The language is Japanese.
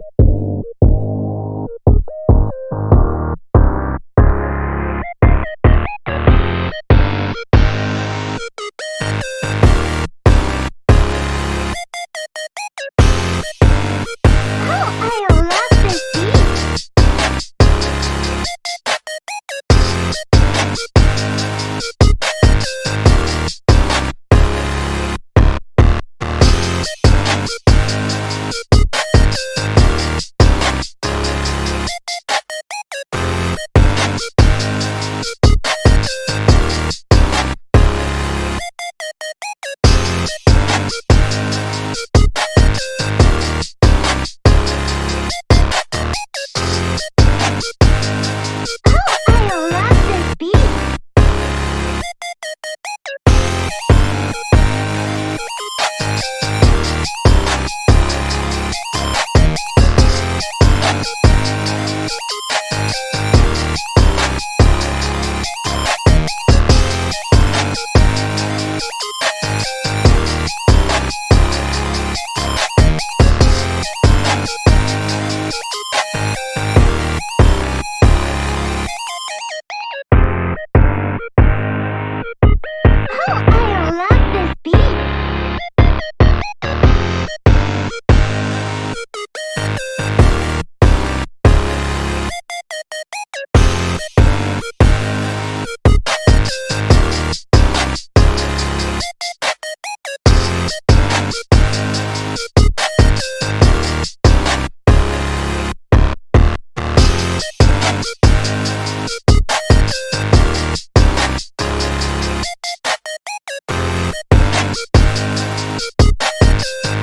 you Thank you.